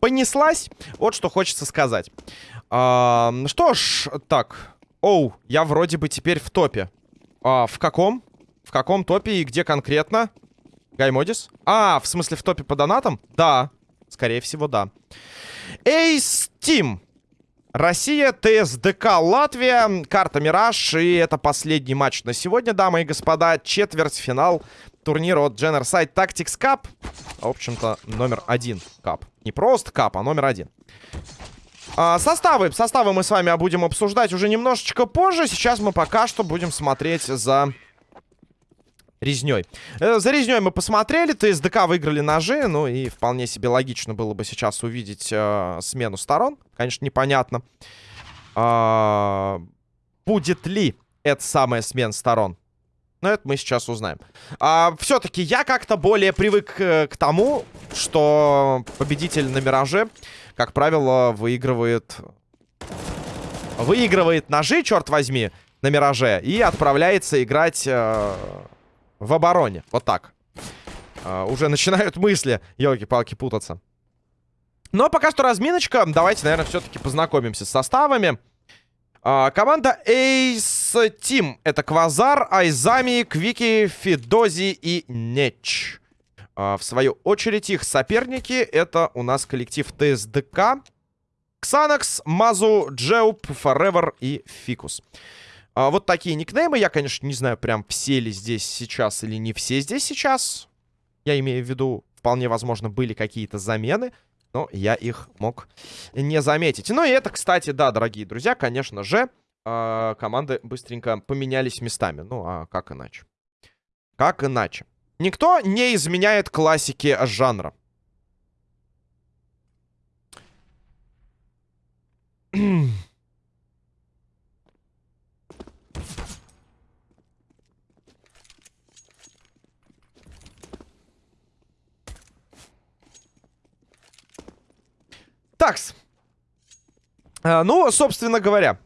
Понеслась. Вот что хочется сказать. А, что ж, так. Оу, я вроде бы теперь в топе. А, в каком? В каком топе и где конкретно? Гаймодис? А, в смысле в топе по донатам? Да. Скорее всего, да. Эйс Тим. Россия, ТСДК, Латвия, карта Мираж. И это последний матч на сегодня, дамы и господа. Четвертьфинал турнира от Generside Tactics Cup. В общем-то, номер один кап. Не просто кап, а номер один. А, составы. Составы мы с вами будем обсуждать уже немножечко позже. Сейчас мы пока что будем смотреть за резней. Э, за резней мы посмотрели. ТСДК выиграли ножи. Ну и вполне себе логично было бы сейчас увидеть э, смену сторон. Конечно, непонятно. А, будет ли это самая смена сторон? Но это мы сейчас узнаем. А, Все-таки я как-то более привык э, к тому, что победитель на Мираже, как правило, выигрывает... Выигрывает ножи, черт возьми, на Мираже. И отправляется играть э, в обороне. Вот так. Э, уже начинают мысли, елки-палки, путаться. Но пока что разминочка. Давайте, наверное, все-таки познакомимся с составами. А, команда Ace Team. Это Квазар, Айзами, Квики, Фидози и Неч. А, в свою очередь их соперники это у нас коллектив ТСДК. Ксанакс, Мазу, Джеуп, Forever и Фикус. А, вот такие никнеймы. Я, конечно, не знаю, прям все ли здесь сейчас или не все здесь сейчас. Я имею в виду, вполне возможно, были какие-то замены. Но я их мог не заметить. Ну и это, кстати, да, дорогие друзья, конечно же, э, команды быстренько поменялись местами. Ну, а как иначе? Как иначе? Никто не изменяет классики жанра. Такс. А, ну, собственно говоря.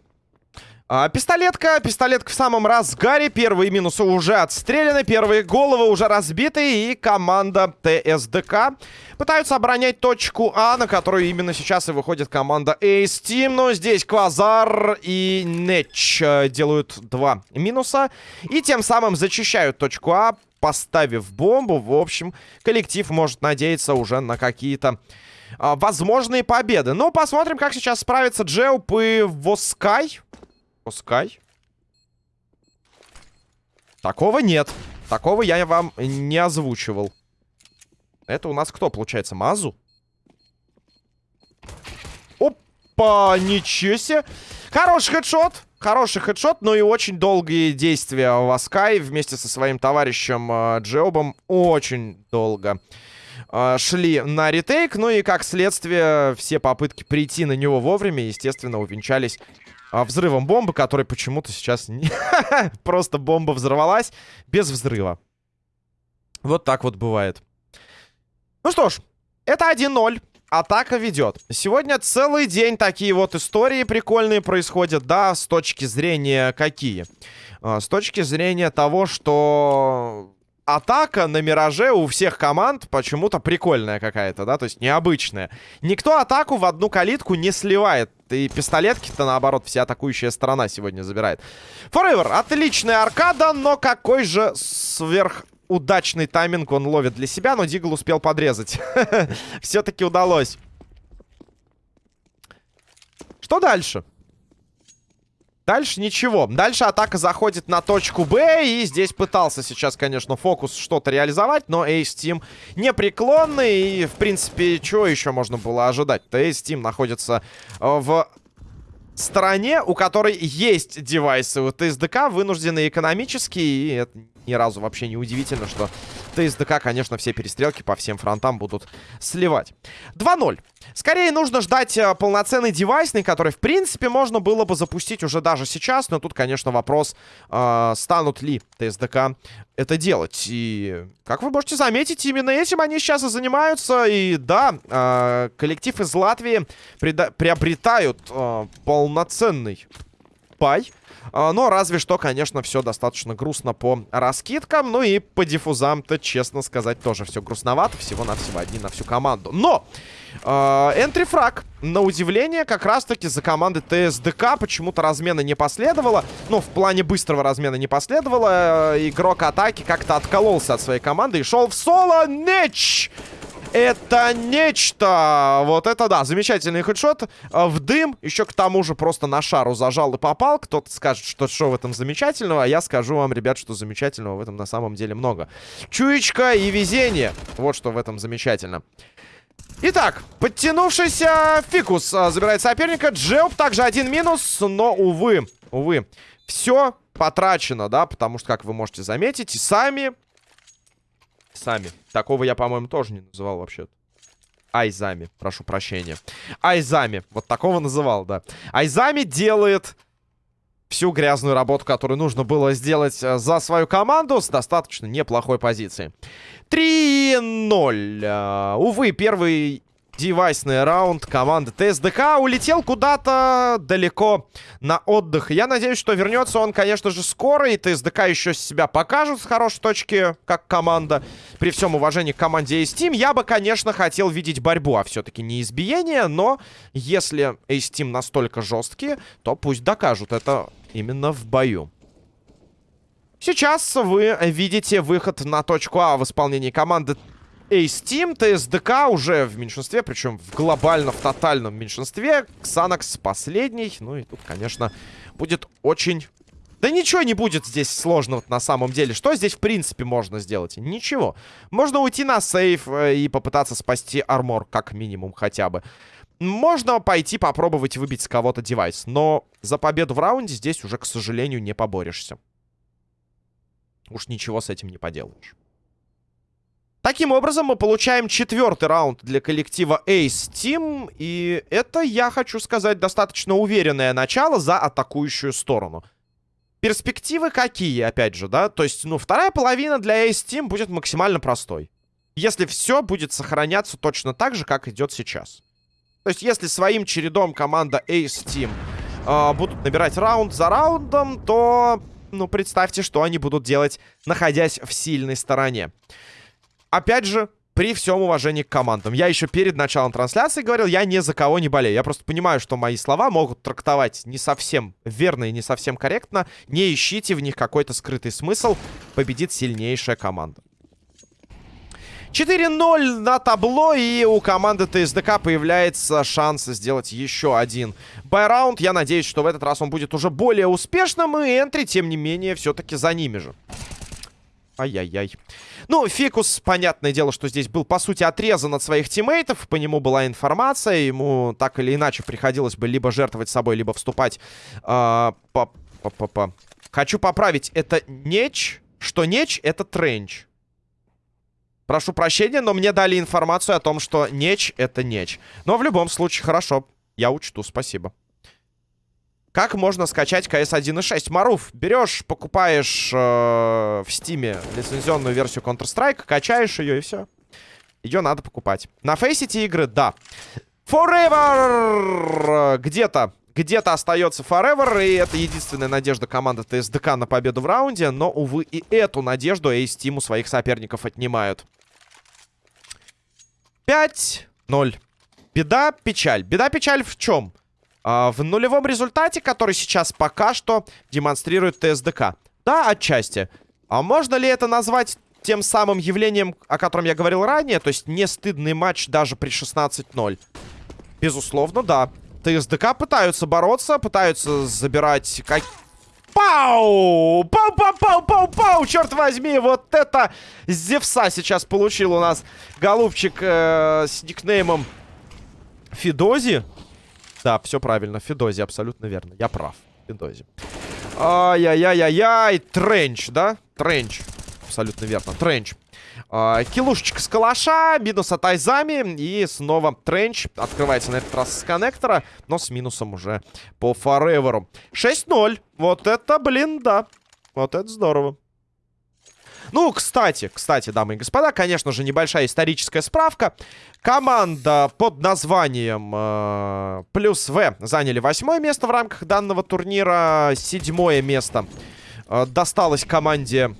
А, пистолетка. Пистолетка в самом разгаре. Первые минусы уже отстреляны. Первые головы уже разбиты. И команда ТСДК пытаются оборонять точку А, на которую именно сейчас и выходит команда Ace Team. Но здесь Квазар и Неч э, делают два минуса. И тем самым зачищают точку А, поставив бомбу. В общем, коллектив может надеяться уже на какие-то возможные победы. Ну, посмотрим, как сейчас справится Джеуп и Воскай. Воскай? Такого нет. Такого я вам не озвучивал. Это у нас кто, получается, Мазу? Опа, ничего себе. Хороший хедшот. Хороший хедшот, но и очень долгие действия Васкай вместе со своим товарищем э, Джеобом. Очень долго э, шли на ретейк. Ну и как следствие, все попытки прийти на него вовремя, естественно, увенчались э, взрывом бомбы, который почему-то сейчас... Просто бомба взорвалась без взрыва. Вот так вот бывает. Ну что ж, это 1-0. Атака ведет. Сегодня целый день такие вот истории прикольные происходят, да, с точки зрения какие? С точки зрения того, что атака на Мираже у всех команд почему-то прикольная какая-то, да, то есть необычная. Никто атаку в одну калитку не сливает. И пистолетки-то, наоборот, вся атакующая сторона сегодня забирает. Forever, отличная аркада, но какой же сверх удачный тайминг он ловит для себя, но Дигл успел подрезать. Все-таки удалось. Что дальше? Дальше ничего. Дальше атака заходит на точку Б. И здесь пытался сейчас, конечно, фокус что-то реализовать. Но Ace Team непреклонный. И, в принципе, чего еще можно было ожидать-то? Ace Team находится э, в стороне, у которой есть девайсы. У ТСДК вынуждены экономически. И это ни разу вообще не удивительно, что ТСДК, конечно, все перестрелки по всем фронтам будут сливать. 2-0. Скорее нужно ждать э, полноценный девайсный, который, в принципе, можно было бы запустить уже даже сейчас. Но тут, конечно, вопрос, э, станут ли ТСДК это делать. И, как вы можете заметить, именно этим они сейчас и занимаются. И да, э, коллектив из Латвии приобретают э, полноценный бай. А, но разве что, конечно, все достаточно грустно по раскидкам. Ну и по диффузам-то, честно сказать, тоже все грустновато. Всего-навсего одни на всю команду. Но! Энтрифраг, на удивление, как раз-таки за команды ТСДК почему-то размена не последовало. Ну, в плане быстрого размена не последовало. Игрок атаки как-то откололся от своей команды и шел в соло. Неч! Это нечто! Вот это да, замечательный хедшот. Э, в дым, еще к тому же просто на шару зажал и попал. Кто-то скажет, что что в этом замечательного, а я скажу вам, ребят, что замечательного в этом на самом деле много. Чуечка и везение. Вот что в этом замечательно. Итак, подтянувшийся Фикус а, забирает соперника. Джеоп также один минус, но, увы, увы, все потрачено, да, потому что, как вы можете заметить, сами... Сами. Такого я, по-моему, тоже не называл вообще-то. Айзами, прошу прощения. Айзами, вот такого называл, да. Айзами делает всю грязную работу, которую нужно было сделать э, за свою команду с достаточно неплохой позиции. 3-0. Э, увы, первый девайсный раунд команды ТСДК улетел куда-то далеко на отдых. Я надеюсь, что вернется он, конечно же, скоро, и ТСДК еще себя покажут с хорошей точки, как команда. При всем уважении к команде Ace Team, я бы, конечно, хотел видеть борьбу, а все-таки не избиение, но если Ace Team настолько жесткие, то пусть докажут это именно в бою. Сейчас вы видите выход на точку А в исполнении команды Ace Team. ТСДК уже в меньшинстве, причем в глобально, в тотальном меньшинстве. Ксанакс последний. Ну и тут, конечно, будет очень... Да ничего не будет здесь сложного на самом деле. Что здесь, в принципе, можно сделать? Ничего. Можно уйти на сейф э, и попытаться спасти армор, как минимум, хотя бы. Можно пойти попробовать выбить с кого-то девайс. Но за победу в раунде здесь уже, к сожалению, не поборешься. Уж ничего с этим не поделаешь. Таким образом, мы получаем четвертый раунд для коллектива Ace Team. И это, я хочу сказать, достаточно уверенное начало за атакующую сторону. Перспективы какие, опять же, да? То есть, ну, вторая половина для Ace Team будет максимально простой. Если все будет сохраняться точно так же, как идет сейчас. То есть, если своим чередом команда Ace Team э, будут набирать раунд за раундом, то, ну, представьте, что они будут делать, находясь в сильной стороне. Опять же, при всем уважении к командам. Я еще перед началом трансляции говорил, я ни за кого не болею. Я просто понимаю, что мои слова могут трактовать не совсем верно и не совсем корректно. Не ищите в них какой-то скрытый смысл. Победит сильнейшая команда. 4-0 на табло, и у команды ТСДК появляется шанс сделать еще один байраунд. Я надеюсь, что в этот раз он будет уже более успешным, и энтри, тем не менее, все-таки за ними же. Ай-яй-яй. Ну, Фикус, понятное дело, что здесь был, по сути, отрезан от своих тиммейтов. По нему была информация. Ему так или иначе приходилось бы либо жертвовать собой, либо вступать... Э. Хочу поправить. Это Неч. Что Неч, это Тренч. Прошу прощения, но мне дали информацию о том, что неч — это неч. Но в любом случае, хорошо. Я учту, спасибо. Как можно скачать CS 1.6? Маруф, берешь, покупаешь э, в стиме лицензионную версию Counter-Strike, качаешь ее и все. Ее надо покупать. На фейсите игры, да. Forever! Где-то где-то остается Forever, и это единственная надежда команды ТСДК на победу в раунде, но, увы, и эту надежду Ace Team у своих соперников отнимают. 5-0. Беда, печаль. Беда, печаль в чем? А, в нулевом результате, который сейчас пока что демонстрирует ТСДК. Да, отчасти. А можно ли это назвать тем самым явлением, о котором я говорил ранее? То есть не стыдный матч даже при 16-0? Безусловно, да. ТСДК пытаются бороться, пытаются забирать как... Пау! Пау-пау-пау-пау-пау! Черт возьми, вот это Зевса сейчас получил у нас голубчик э, с никнеймом Фидози. Да, все правильно, Фидози, абсолютно верно. Я прав, Фидози. Ай-яй-яй-яй-яй, Тренч, да? Тренч, абсолютно верно, Тренч. Uh, килушечка с калаша, минус от Айзами. И снова тренч. Открывается на этот раз с коннектора, но с минусом уже по фореверу. 6-0. Вот это, блин, да. Вот это здорово. Ну, кстати, кстати, дамы и господа, конечно же, небольшая историческая справка. Команда под названием э, Плюс В заняли восьмое место в рамках данного турнира. Седьмое место э, досталось команде...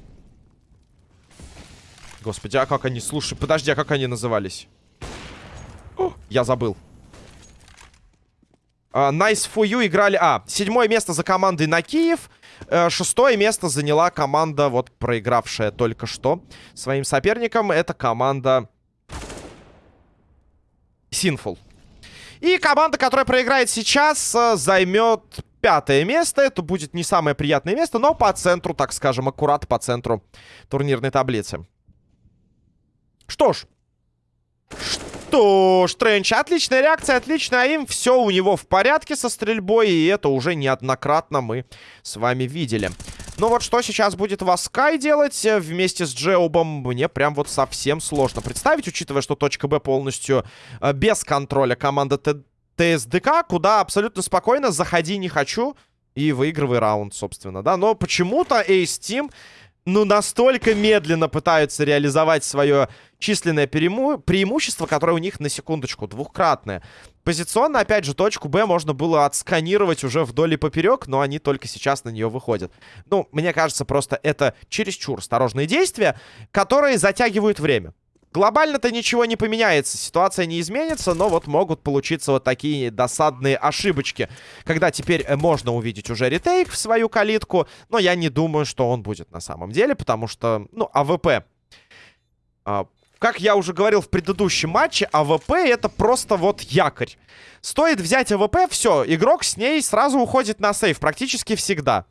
Господи, а как они... Слушай, подожди, а как они назывались? О, я забыл. Uh, nice for you играли... А, седьмое место за командой на Киев. Uh, шестое место заняла команда, вот проигравшая только что своим соперником. Это команда Sinful. И команда, которая проиграет сейчас, uh, займет пятое место. Это будет не самое приятное место, но по центру, так скажем, аккурат по центру турнирной таблицы. Что ж. Что ж, Тренч, отличная реакция, отлично им. Все у него в порядке со стрельбой, и это уже неоднократно мы с вами видели. Ну вот что сейчас будет Васкай делать э, вместе с Джеубом, мне прям вот совсем сложно представить, учитывая, что точка Б полностью э, без контроля команда ТСДК, куда абсолютно спокойно заходи не хочу и выигрывай раунд, собственно, да. Но почему-то Ace Team ну, настолько медленно пытаются реализовать свое численное преимущество, которое у них, на секундочку, двухкратное. Позиционно, опять же, точку Б можно было отсканировать уже вдоль и поперек, но они только сейчас на нее выходят. Ну, мне кажется, просто это чересчур осторожные действия, которые затягивают время. Глобально-то ничего не поменяется, ситуация не изменится, но вот могут получиться вот такие досадные ошибочки. Когда теперь э, можно увидеть уже retake в свою калитку, но я не думаю, что он будет на самом деле, потому что, ну, АВП... А, как я уже говорил в предыдущем матче, АВП это просто вот якорь. Стоит взять АВП, все, игрок с ней сразу уходит на save, практически всегда.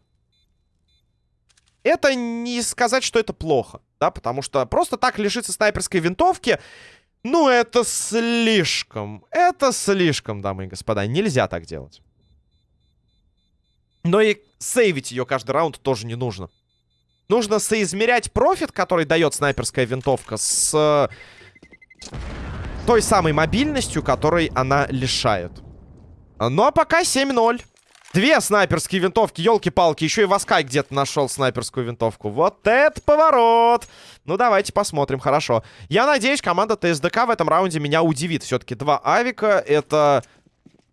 Это не сказать, что это плохо да, потому что просто так лишиться снайперской винтовки, ну, это слишком, это слишком, дамы и господа, нельзя так делать. Но и сейвить ее каждый раунд тоже не нужно. Нужно соизмерять профит, который дает снайперская винтовка, с э, той самой мобильностью, которой она лишает. Ну, а пока 7-0. Две снайперские винтовки, елки-палки. Еще и Васкай где-то нашел снайперскую винтовку. Вот это поворот! Ну, давайте посмотрим, хорошо. Я надеюсь, команда ТСДК в этом раунде меня удивит. Все-таки два авика — это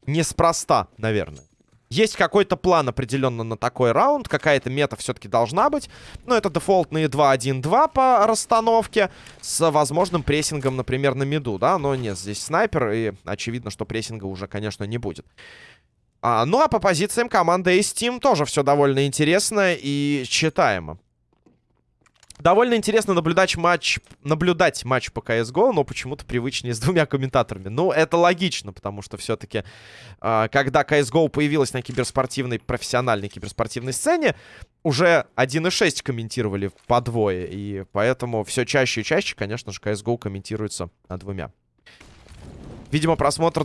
неспроста, наверное. Есть какой-то план определенно на такой раунд. Какая-то мета все-таки должна быть. Но это дефолтные 2-1-2 по расстановке. С возможным прессингом, например, на миду, да? Но нет, здесь снайпер. И очевидно, что прессинга уже, конечно, не будет. А, ну, а по позициям команды Ace Team тоже все довольно интересно и читаемо. Довольно интересно наблюдать матч, наблюдать матч по CSGO, но почему-то привычнее с двумя комментаторами. Ну, это логично, потому что все-таки, э, когда CSGO появилась на киберспортивной, профессиональной киберспортивной сцене, уже 1.6 комментировали по двое, и поэтому все чаще и чаще, конечно же, CSGO комментируется двумя. Видимо, просмотр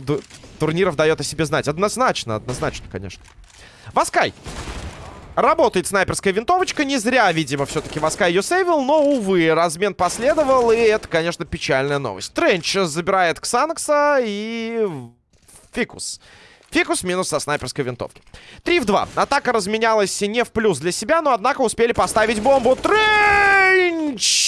турниров дает о себе знать. Однозначно, однозначно, конечно. Васкай! Работает снайперская винтовочка. Не зря, видимо, все-таки Васкай ее сейвил. Но, увы, размен последовал. И это, конечно, печальная новость. Тренч забирает Ксанакса и... Фикус. Фикус минус со снайперской винтовки. 3 в 2. Атака разменялась не в плюс для себя, но, однако, успели поставить бомбу. Тренч!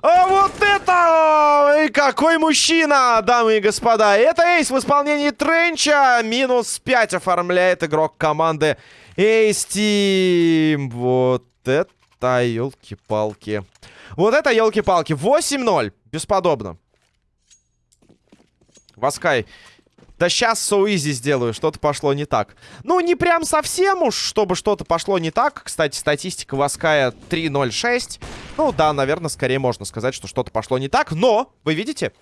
А вот это! И какой мужчина, дамы и господа! Это эйс в исполнении Тренча. Минус 5 оформляет игрок команды Эйс Тим. Вот это елки-палки. Вот это елки-палки. 8-0. Бесподобно. Васкай да сейчас easy сделаю, что-то пошло не так. Ну, не прям совсем уж, чтобы что-то пошло не так. Кстати, статистика Ваская 3.06. Ну, да, наверное, скорее можно сказать, что что-то пошло не так. Но, вы видите?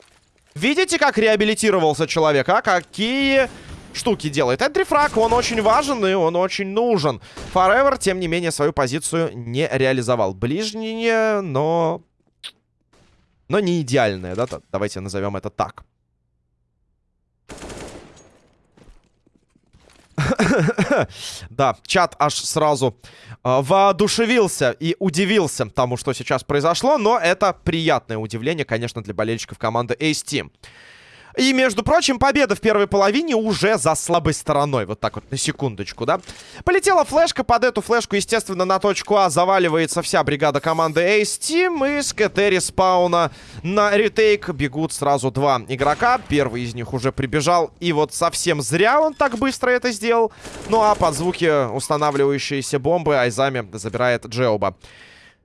Видите, как реабилитировался человек, а? Какие штуки делает. Энтрифраг, он очень важен и он очень нужен. Forever, тем не менее, свою позицию не реализовал. Ближнее, но... Но не идеальное, да? Давайте назовем это так. да, чат аж сразу э, воодушевился и удивился тому, что сейчас произошло. Но это приятное удивление, конечно, для болельщиков команды Ace Team. И, между прочим, победа в первой половине уже за слабой стороной. Вот так вот, на секундочку, да? Полетела флешка. Под эту флешку, естественно, на точку А заваливается вся бригада команды Ace Team. И с КТ респауна на ретейк бегут сразу два игрока. Первый из них уже прибежал. И вот совсем зря он так быстро это сделал. Ну а под звуки устанавливающиеся бомбы Айзами забирает Джеоба.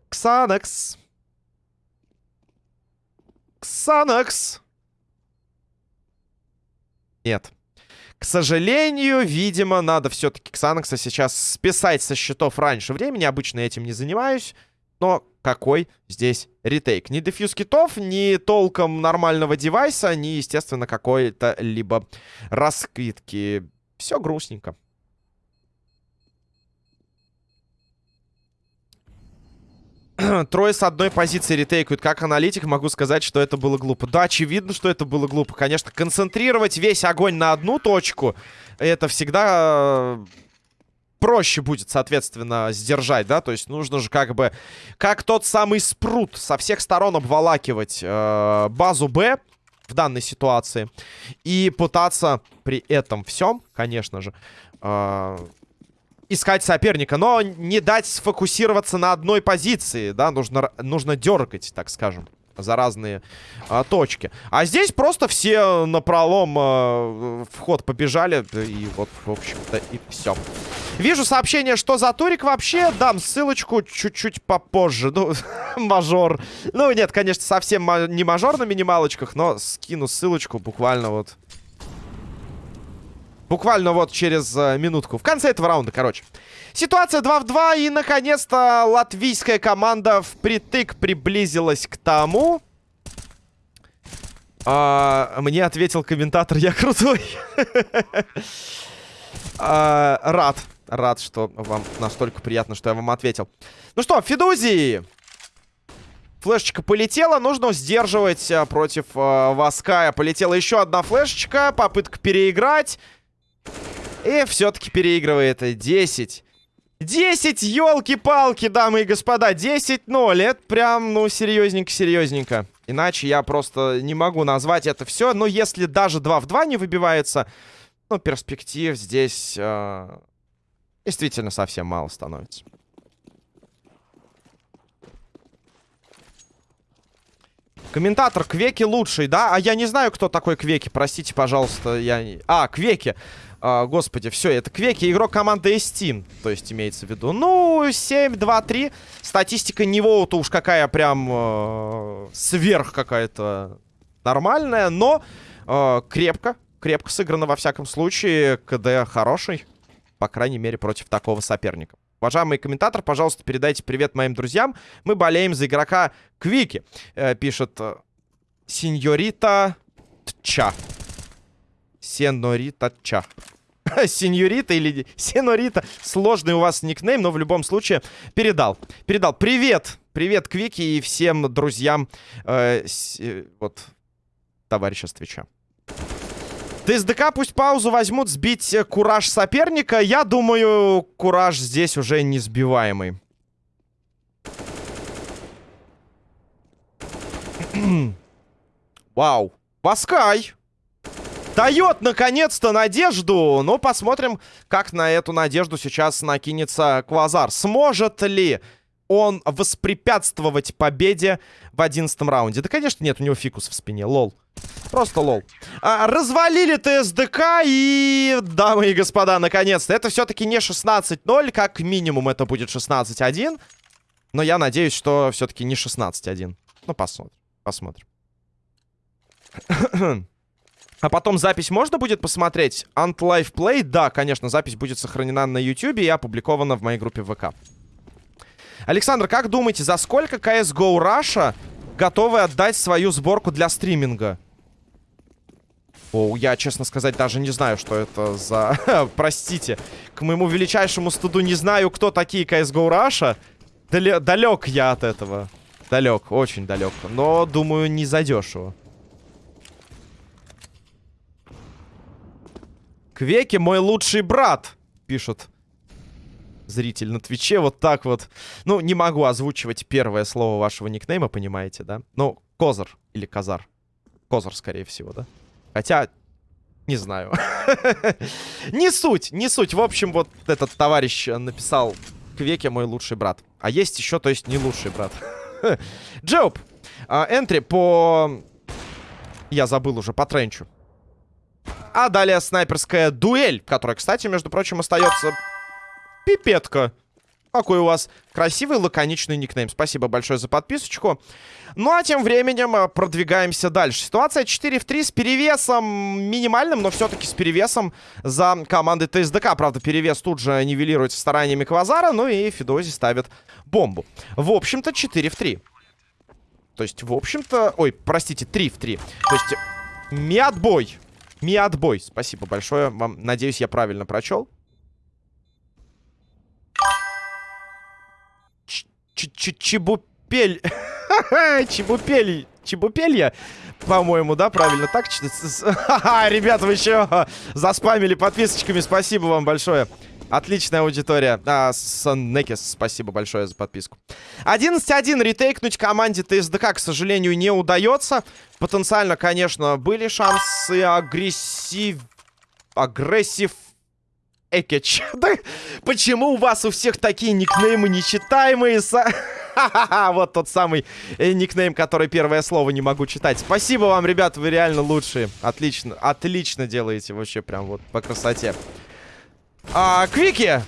Ксанекс. Ксанекс. Нет. К сожалению, видимо, надо все-таки Ксанакса сейчас списать со счетов раньше времени. Обычно этим не занимаюсь. Но какой здесь ретейк? Ни дефьюз китов, ни толком нормального девайса, ни, естественно, какой-то либо раскидки. Все грустненько. трое с одной позиции ретейкают. Как аналитик могу сказать, что это было глупо. Да, очевидно, что это было глупо. Конечно, концентрировать весь огонь на одну точку, это всегда э, проще будет, соответственно, сдержать, да? То есть нужно же как бы, как тот самый спрут, со всех сторон обволакивать э, базу Б в данной ситуации. И пытаться при этом всем, конечно же, э, искать соперника, но не дать сфокусироваться на одной позиции, да, нужно, нужно дергать, так скажем за разные а, точки. А здесь просто все на пролом а, вход побежали. И вот, в общем-то, и все. Вижу сообщение, что за турик вообще. Дам ссылочку чуть-чуть попозже. Ну, мажор. Ну, нет, конечно, совсем не мажор на минималочках, но скину ссылочку буквально вот Буквально вот через э, минутку. В конце этого раунда, короче. Ситуация 2 в 2. И, наконец-то, латвийская команда впритык приблизилась к тому... А, мне ответил комментатор, я крутой. а, рад. Рад, что вам настолько приятно, что я вам ответил. Ну что, Федузи! Флешечка полетела, нужно сдерживать а, против а, Ваская. Полетела еще одна флешечка, попытка переиграть. И все-таки переигрывает 10. 10, елки-палки, дамы и господа. 10-0. Это прям, ну, серьезненько-серьезненько. Иначе я просто не могу назвать это все. Но если даже 2 в 2 не выбивается, ну, перспектив здесь э, действительно совсем мало становится. Комментатор Квеки лучший, да? А я не знаю, кто такой Квеки, простите, пожалуйста. Я... А, Квеки. А, господи, все, это Квеки, игрок команды Steam, то есть имеется в виду. Ну, 7, 2, 3. Статистика него-то уж какая прям э, сверх какая-то нормальная, но э, крепко, крепко сыграно во всяком случае. КД хороший, по крайней мере, против такого соперника. Уважаемый комментатор, пожалуйста, передайте привет моим друзьям. Мы болеем за игрока Квики, э, пишет э, Сеньорита Тча. Сенорита Ча. Сеньорита или Сенорита. Сложный у вас никнейм, но в любом случае передал. Передал. Привет! Привет, Квики и всем друзьям э, с, э, вот товарища с Твича. ТСДК пусть паузу возьмут сбить э, кураж соперника. Я думаю, кураж здесь уже не сбиваемый. Вау. Паскай. Дает, наконец-то, надежду. Ну, посмотрим, как на эту надежду сейчас накинется Квазар. Сможет ли он воспрепятствовать победе в одиннадцатом раунде? Да, конечно, нет, у него фикус в спине, лол. Просто лол. А, развалили ТСДК и, дамы и господа, наконец-то. Это все-таки не 16-0, как минимум это будет 16-1. Но я надеюсь, что все-таки не 16-1. Ну, посмотрим. Посмотрим. А потом запись можно будет посмотреть? Ant Live Play? Да, конечно, запись будет сохранена на YouTube и опубликована в моей группе ВК. Александр, как думаете, за сколько CSGO Russia готовы отдать свою сборку для стриминга? О, я, честно сказать, даже не знаю, что это за... Простите. К моему величайшему студу не знаю, кто такие CSGO Russia. Дал далек я от этого. Далек, очень далек. Но, думаю, не задешево. Квеки мой лучший брат, пишет зритель на Твиче. Вот так вот. Ну, не могу озвучивать первое слово вашего никнейма, понимаете, да? Ну, Козар или Казар. Козар, скорее всего, да? Хотя, не знаю. не суть, не суть. В общем, вот этот товарищ написал Квеке мой лучший брат. А есть еще, то есть не лучший брат. Джоуп. А, энтри по... Я забыл уже, по тренчу. А далее снайперская дуэль, которая, кстати, между прочим, остается пипетка. Какой у вас красивый, лаконичный никнейм. Спасибо большое за подписочку. Ну, а тем временем э, продвигаемся дальше. Ситуация 4 в 3 с перевесом минимальным, но все-таки с перевесом за командой ТСДК. Правда, перевес тут же нивелируется стараниями Квазара, ну и Фидози ставит бомбу. В общем-то, 4 в 3. То есть, в общем-то... Ой, простите, 3 в 3. То есть, Миатбой. Спасибо большое вам. Надеюсь, я правильно прочел. Чебупель. Чебупель. Чебупелья. По-моему, да, правильно так? Ребята, вы еще заспамили подписочками. Спасибо вам большое. Отличная аудитория. А, Саннекис, спасибо большое за подписку. 11-1 ретейкнуть команде ТСДК, к сожалению, не удается. Потенциально, конечно, были шансы агрессив... Агрессив Экич. Почему у вас у всех такие никнеймы нечитаемые? вот тот самый э, никнейм, который первое слово не могу читать. Спасибо вам, ребят, вы реально лучшие. Отлично, отлично делаете вообще прям вот по красоте. А, Квики!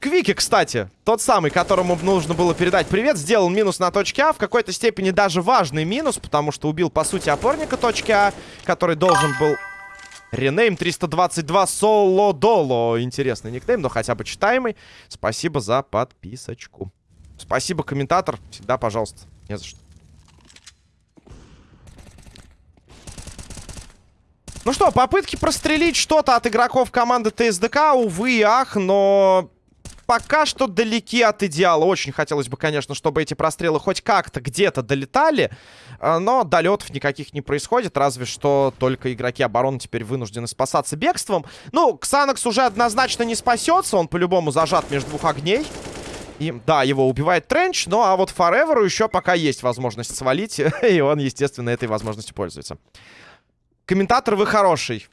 Квики, кстати, тот самый, которому нужно было передать привет, сделал минус на точке А. В какой-то степени даже важный минус, потому что убил, по сути, опорника точки А, который должен был... Ренейм 322 Соло Доло. Интересный никнейм, но хотя бы читаемый. Спасибо за подписочку. Спасибо, комментатор. Всегда, пожалуйста. Не за что. Ну что, попытки прострелить что-то от игроков команды ТСДК, увы и ах, но пока что далеки от идеала. Очень хотелось бы, конечно, чтобы эти прострелы хоть как-то где-то долетали, а, но долетов никаких не происходит, разве что только игроки обороны теперь вынуждены спасаться бегством. Ну, Ксанакс уже однозначно не спасется, он по-любому зажат между двух огней. И, да, его убивает Тренч, ну а вот Фореверу еще пока есть возможность свалить, и он, естественно, этой возможностью пользуется. Комментатор, вы хороший.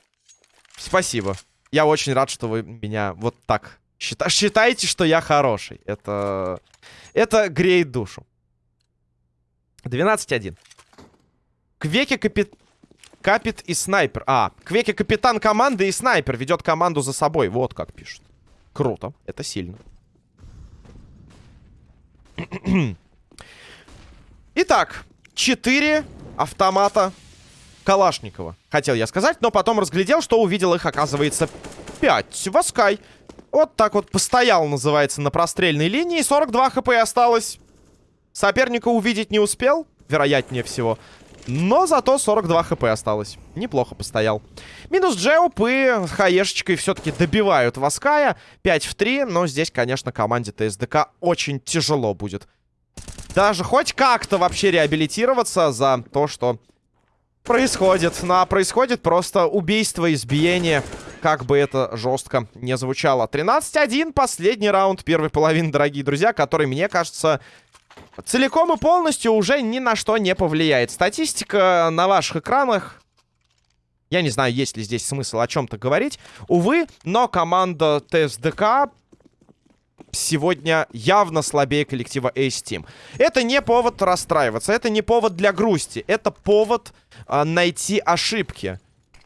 Спасибо. Я очень рад, что вы меня вот так счита считаете, что я хороший. Это... Это греет душу. 12-1. Квеки капит... Капит и снайпер. А, Квеки капитан команды и снайпер ведет команду за собой. Вот как пишут. Круто. Это сильно. Итак, 4 автомата Калашникова. Хотел я сказать, но потом разглядел, что увидел их, оказывается, 5. Васкай. Вот так вот постоял, называется, на прострельной линии. 42 хп осталось. Соперника увидеть не успел, вероятнее всего. Но зато 42 хп осталось. Неплохо постоял. Минус Джеуп и Хаешечкой все-таки добивают Ваская. 5 в 3, но здесь, конечно, команде ТСДК очень тяжело будет. Даже хоть как-то вообще реабилитироваться за то, что происходит. Ну, а происходит просто убийство, избиение. Как бы это жестко не звучало. 13-1, последний раунд первой половины, дорогие друзья, который, мне кажется, целиком и полностью уже ни на что не повлияет. Статистика на ваших экранах. Я не знаю, есть ли здесь смысл о чем-то говорить. Увы, но команда ТСДК сегодня явно слабее коллектива Ace Team. Это не повод расстраиваться, это не повод для грусти. Это повод э, найти ошибки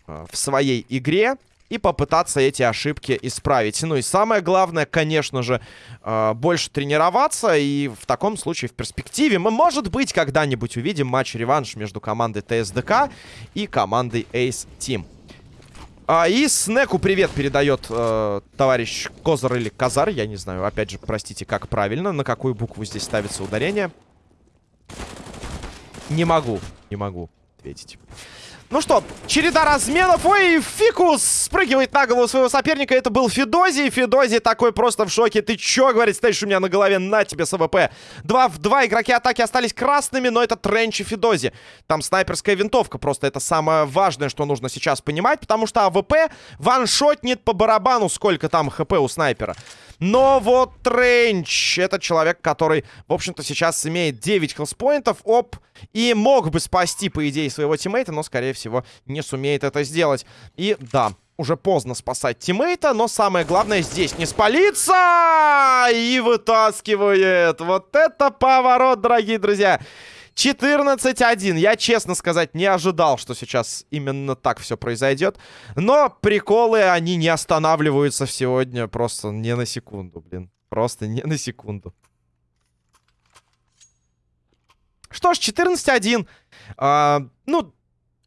э, в своей игре и попытаться эти ошибки исправить. Ну и самое главное, конечно же, э, больше тренироваться. И в таком случае в перспективе мы, может быть, когда-нибудь увидим матч-реванш между командой ТСДК и командой Ace Team. А, и Снеку привет передает э, товарищ Козар или Казар. Я не знаю, опять же, простите, как правильно, на какую букву здесь ставится ударение. Не могу, не могу ответить. Ну что, череда разменов. Ой, Фикус спрыгивает на голову своего соперника. Это был Федози. Федози такой просто в шоке. Ты чё, говорит, стоишь у меня на голове? На тебе с АВП. Два в два игроки атаки остались красными, но это Тренч и Федози. Там снайперская винтовка. Просто это самое важное, что нужно сейчас понимать, потому что АВП ваншотнет по барабану, сколько там HP у снайпера. Но вот Тренч, это человек, который, в общем-то, сейчас имеет 9 health point ов, оп, и мог бы спасти, по идее, своего тиммейта, но, скорее всего, не сумеет это сделать. И да, уже поздно спасать тиммейта, но самое главное здесь не спалиться! И вытаскивает. Вот это поворот, дорогие друзья. 14-1. Я, честно сказать, не ожидал, что сейчас именно так все произойдет. Но приколы, они не останавливаются сегодня просто не на секунду, блин. Просто не на секунду. Что ж, 14-1. А, ну,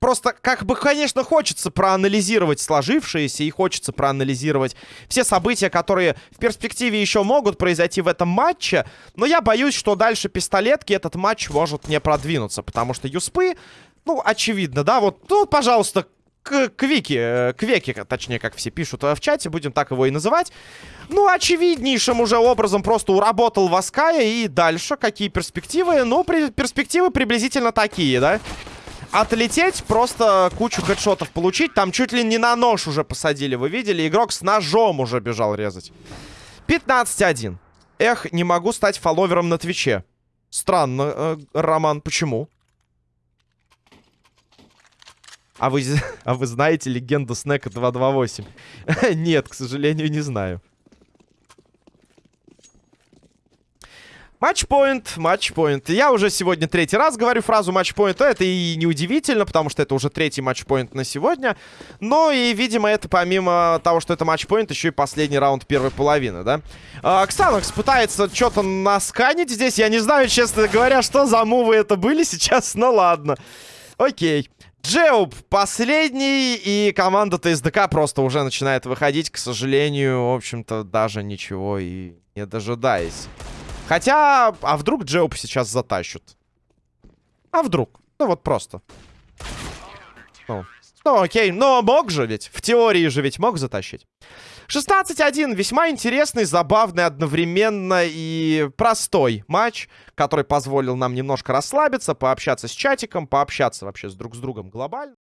Просто, как бы, конечно, хочется проанализировать сложившееся и хочется проанализировать все события, которые в перспективе еще могут произойти в этом матче. Но я боюсь, что дальше пистолетки этот матч может не продвинуться, потому что Юспы, ну, очевидно, да, вот, ну, пожалуйста, к Квики, э, Квеки, точнее, как все пишут в чате, будем так его и называть. Ну, очевиднейшим уже образом просто уработал Ваская, и дальше какие перспективы? Ну, при перспективы приблизительно такие, да? Отлететь, просто кучу хедшотов получить. Там чуть ли не на нож уже посадили, вы видели? Игрок с ножом уже бежал резать. 15-1. Эх, не могу стать фолловером на Твиче. Странно, э, Роман, почему? А вы, а вы знаете легенду Снека 228? Нет, к сожалению, не знаю. Матчпоинт, матчпоинт. Я уже сегодня третий раз говорю фразу матчпоинт. Это и неудивительно, потому что это уже третий матчпоинт на сегодня. Но и, видимо, это помимо того, что это матчпоинт, еще и последний раунд первой половины, да? А, Ксанокс пытается что-то насканить здесь. Я не знаю, честно говоря, что за мувы это были сейчас, но ладно. Окей. Джеуб последний, и команда ТСДК просто уже начинает выходить, к сожалению, в общем-то, даже ничего и не дожидаясь. Хотя, а вдруг Джеуп сейчас затащат? А вдруг? Ну вот просто. Ну, ну окей, но мог же ведь. В теории же ведь мог затащить. 16-1. Весьма интересный, забавный, одновременно и простой матч, который позволил нам немножко расслабиться, пообщаться с чатиком, пообщаться вообще с друг с другом глобально.